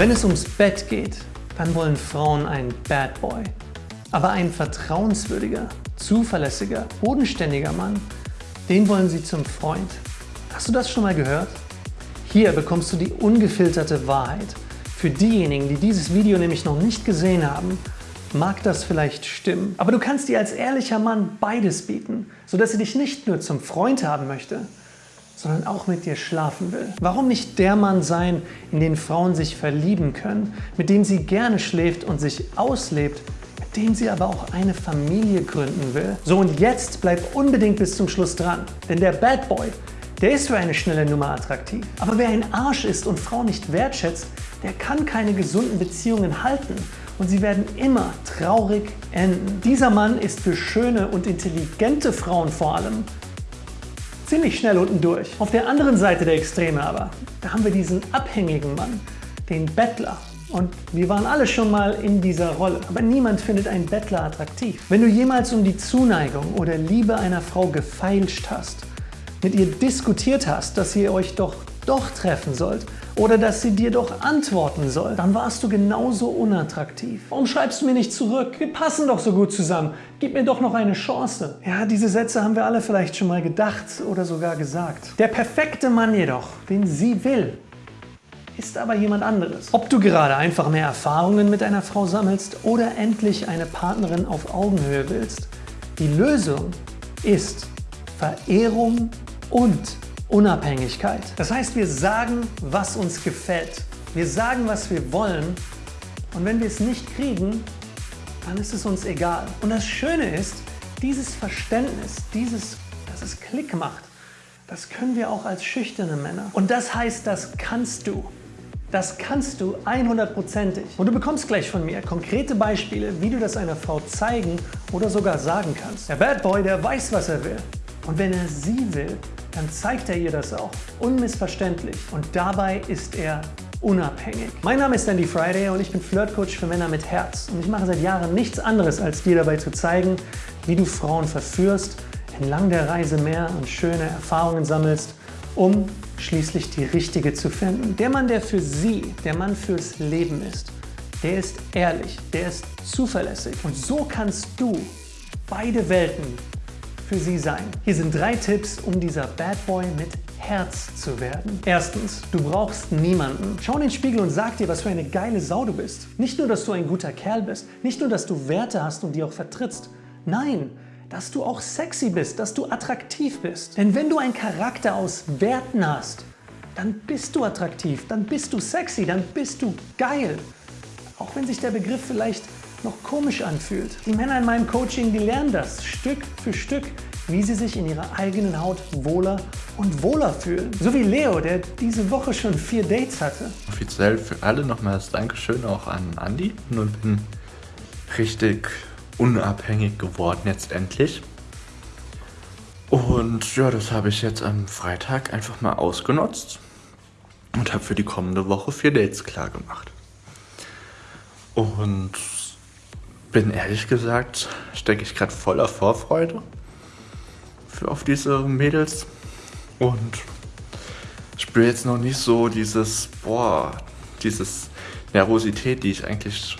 Wenn es ums Bett geht, dann wollen Frauen einen Bad Boy. Aber ein vertrauenswürdiger, zuverlässiger, bodenständiger Mann, den wollen sie zum Freund. Hast du das schon mal gehört? Hier bekommst du die ungefilterte Wahrheit. Für diejenigen, die dieses Video nämlich noch nicht gesehen haben, mag das vielleicht stimmen. Aber du kannst dir als ehrlicher Mann beides bieten, sodass sie dich nicht nur zum Freund haben möchte, sondern auch mit dir schlafen will. Warum nicht der Mann sein, in den Frauen sich verlieben können, mit dem sie gerne schläft und sich auslebt, mit dem sie aber auch eine Familie gründen will? So und jetzt bleib unbedingt bis zum Schluss dran, denn der Bad Boy, der ist für eine schnelle Nummer attraktiv. Aber wer ein Arsch ist und Frauen nicht wertschätzt, der kann keine gesunden Beziehungen halten und sie werden immer traurig enden. Dieser Mann ist für schöne und intelligente Frauen vor allem ziemlich schnell unten durch. Auf der anderen Seite der Extreme aber, da haben wir diesen abhängigen Mann, den Bettler. Und wir waren alle schon mal in dieser Rolle. Aber niemand findet einen Bettler attraktiv. Wenn du jemals um die Zuneigung oder Liebe einer Frau gefeilscht hast, mit ihr diskutiert hast, dass ihr euch doch doch treffen sollt oder dass sie dir doch antworten soll, dann warst du genauso unattraktiv. Warum schreibst du mir nicht zurück? Wir passen doch so gut zusammen. Gib mir doch noch eine Chance. Ja, diese Sätze haben wir alle vielleicht schon mal gedacht oder sogar gesagt. Der perfekte Mann jedoch, den sie will, ist aber jemand anderes. Ob du gerade einfach mehr Erfahrungen mit einer Frau sammelst oder endlich eine Partnerin auf Augenhöhe willst, die Lösung ist Verehrung und Unabhängigkeit. Das heißt, wir sagen, was uns gefällt. Wir sagen, was wir wollen und wenn wir es nicht kriegen, dann ist es uns egal. Und das Schöne ist, dieses Verständnis, dieses, dass es Klick macht, das können wir auch als schüchterne Männer. Und das heißt, das kannst du. Das kannst du 100%ig. Und du bekommst gleich von mir konkrete Beispiele, wie du das einer Frau zeigen oder sogar sagen kannst. Der Bad Boy, der weiß, was er will. Und wenn er sie will, dann zeigt er ihr das auch. Unmissverständlich. Und dabei ist er unabhängig. Mein Name ist Andy Friday und ich bin Flirtcoach für Männer mit Herz. Und ich mache seit Jahren nichts anderes, als dir dabei zu zeigen, wie du Frauen verführst, entlang der Reise mehr und schöne Erfahrungen sammelst, um schließlich die richtige zu finden. Der Mann, der für sie, der Mann fürs Leben ist, der ist ehrlich, der ist zuverlässig. Und so kannst du beide Welten für Sie sein. Hier sind drei Tipps, um dieser Bad Boy mit Herz zu werden. Erstens, du brauchst niemanden. Schau in den Spiegel und sag dir, was für eine geile Sau du bist. Nicht nur, dass du ein guter Kerl bist, nicht nur, dass du Werte hast und die auch vertrittst. Nein, dass du auch sexy bist, dass du attraktiv bist. Denn wenn du einen Charakter aus Werten hast, dann bist du attraktiv, dann bist du sexy, dann bist du geil. Auch wenn sich der Begriff vielleicht noch komisch anfühlt. Die Männer in meinem Coaching, die lernen das Stück für Stück, wie sie sich in ihrer eigenen Haut wohler und wohler fühlen. So wie Leo, der diese Woche schon vier Dates hatte. Offiziell für alle nochmals Dankeschön auch an Andy. Nun bin richtig unabhängig geworden jetzt endlich. Und ja, das habe ich jetzt am Freitag einfach mal ausgenutzt und habe für die kommende Woche vier Dates klar gemacht. Und bin ehrlich gesagt, stecke ich gerade voller Vorfreude für auf diese Mädels und spüre jetzt noch nicht so dieses, boah, dieses Nervosität, die ich eigentlich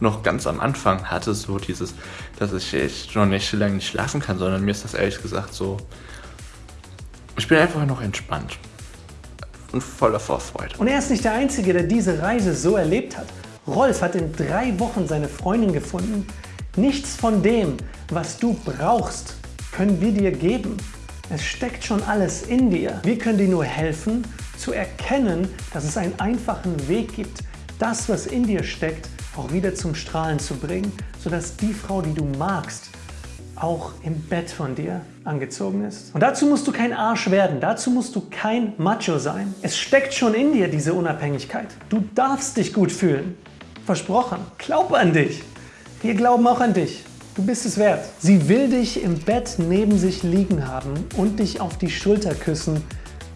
noch ganz am Anfang hatte, so dieses, dass ich echt noch nicht so lange nicht schlafen kann, sondern mir ist das ehrlich gesagt so, ich bin einfach noch entspannt und voller Vorfreude. Und er ist nicht der Einzige, der diese Reise so erlebt hat. Rolf hat in drei Wochen seine Freundin gefunden. Nichts von dem, was du brauchst, können wir dir geben. Es steckt schon alles in dir. Wir können dir nur helfen, zu erkennen, dass es einen einfachen Weg gibt, das, was in dir steckt, auch wieder zum Strahlen zu bringen, sodass die Frau, die du magst, auch im Bett von dir angezogen ist. Und dazu musst du kein Arsch werden, dazu musst du kein Macho sein. Es steckt schon in dir, diese Unabhängigkeit. Du darfst dich gut fühlen. Versprochen. Glaub an dich. Wir glauben auch an dich. Du bist es wert. Sie will dich im Bett neben sich liegen haben und dich auf die Schulter küssen,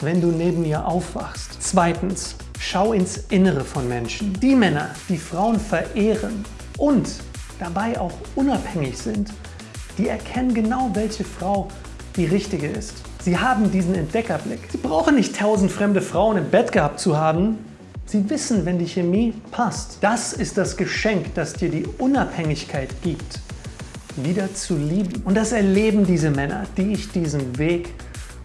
wenn du neben ihr aufwachst. Zweitens, schau ins Innere von Menschen. Die Männer, die Frauen verehren und dabei auch unabhängig sind, die erkennen genau, welche Frau die richtige ist. Sie haben diesen Entdeckerblick. Sie brauchen nicht tausend fremde Frauen im Bett gehabt zu haben, Sie wissen, wenn die Chemie passt. Das ist das Geschenk, das dir die Unabhängigkeit gibt, wieder zu lieben. Und das erleben diese Männer, die ich diesen Weg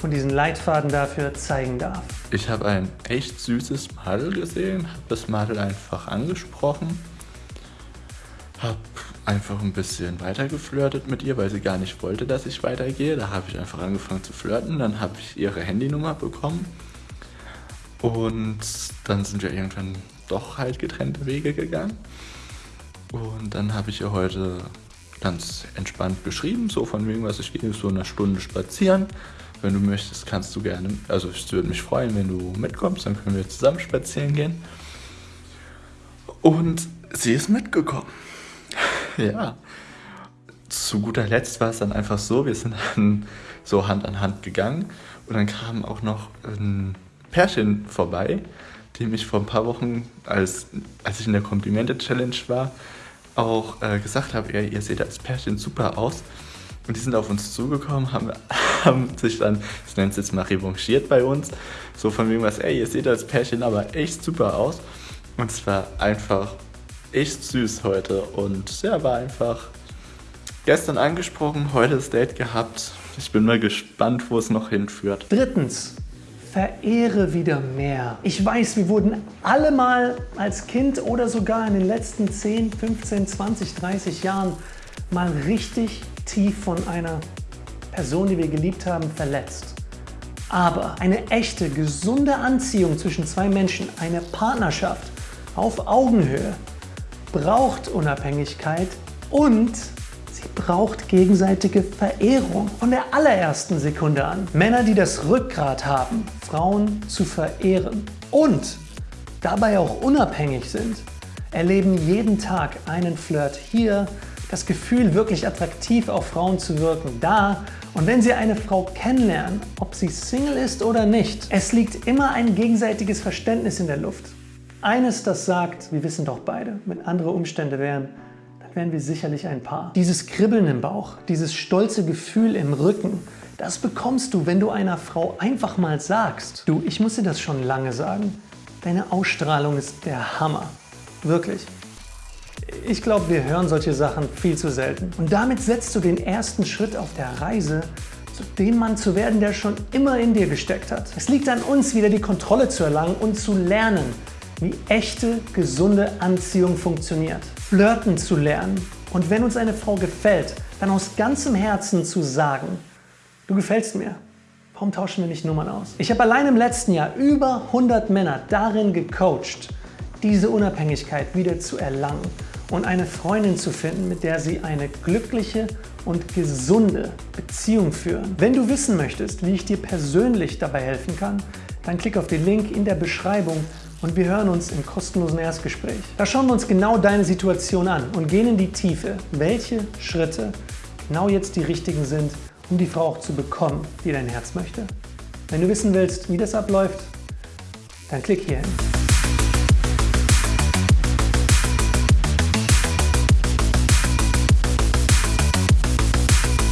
und diesen Leitfaden dafür zeigen darf. Ich habe ein echt süßes Madel gesehen, habe das Madel einfach angesprochen, habe einfach ein bisschen weiter geflirtet mit ihr, weil sie gar nicht wollte, dass ich weitergehe. Da habe ich einfach angefangen zu flirten, dann habe ich ihre Handynummer bekommen und dann sind wir irgendwann doch halt getrennte Wege gegangen. Und dann habe ich ihr heute ganz entspannt geschrieben, so von wegen, was ich gehe so eine Stunde spazieren. Wenn du möchtest, kannst du gerne, also ich würde mich freuen, wenn du mitkommst, dann können wir zusammen spazieren gehen. Und sie ist mitgekommen. ja. Zu guter Letzt war es dann einfach so, wir sind dann so Hand an Hand gegangen und dann kam auch noch ein Pärchen vorbei, die mich vor ein paar Wochen, als, als ich in der Komplimente-Challenge war, auch äh, gesagt habe, ja, ihr seht als Pärchen super aus. Und die sind auf uns zugekommen, haben, haben sich dann, ich nenne es jetzt mal revanchiert bei uns, so von wegen was, ey, ihr seht als Pärchen aber echt super aus. Und es war einfach echt süß heute und ja, war einfach gestern angesprochen, heute das Date gehabt. Ich bin mal gespannt, wo es noch hinführt. Drittens, verehre wieder mehr. Ich weiß, wir wurden alle mal als Kind oder sogar in den letzten 10, 15, 20, 30 Jahren mal richtig tief von einer Person, die wir geliebt haben, verletzt. Aber eine echte, gesunde Anziehung zwischen zwei Menschen, eine Partnerschaft auf Augenhöhe, braucht Unabhängigkeit und braucht gegenseitige Verehrung von der allerersten Sekunde an. Männer, die das Rückgrat haben, Frauen zu verehren und dabei auch unabhängig sind, erleben jeden Tag einen Flirt hier, das Gefühl, wirklich attraktiv auf Frauen zu wirken, da und wenn Sie eine Frau kennenlernen, ob sie Single ist oder nicht, es liegt immer ein gegenseitiges Verständnis in der Luft. Eines, das sagt, wir wissen doch beide, wenn andere Umstände wären, wären wir sicherlich ein Paar. Dieses Kribbeln im Bauch, dieses stolze Gefühl im Rücken, das bekommst du, wenn du einer Frau einfach mal sagst, du, ich muss dir das schon lange sagen, deine Ausstrahlung ist der Hammer. Wirklich. Ich glaube, wir hören solche Sachen viel zu selten. Und damit setzt du den ersten Schritt auf der Reise, zu dem Mann zu werden, der schon immer in dir gesteckt hat. Es liegt an uns, wieder die Kontrolle zu erlangen und zu lernen, wie echte, gesunde Anziehung funktioniert. Flirten zu lernen und wenn uns eine Frau gefällt, dann aus ganzem Herzen zu sagen, du gefällst mir, warum tauschen wir nicht Nummern aus? Ich habe allein im letzten Jahr über 100 Männer darin gecoacht, diese Unabhängigkeit wieder zu erlangen und eine Freundin zu finden, mit der sie eine glückliche und gesunde Beziehung führen. Wenn du wissen möchtest, wie ich dir persönlich dabei helfen kann, dann klick auf den Link in der Beschreibung und wir hören uns im kostenlosen Erstgespräch. Da schauen wir uns genau deine Situation an und gehen in die Tiefe, welche Schritte genau jetzt die richtigen sind, um die Frau auch zu bekommen, die dein Herz möchte. Wenn du wissen willst, wie das abläuft, dann klick hier hin.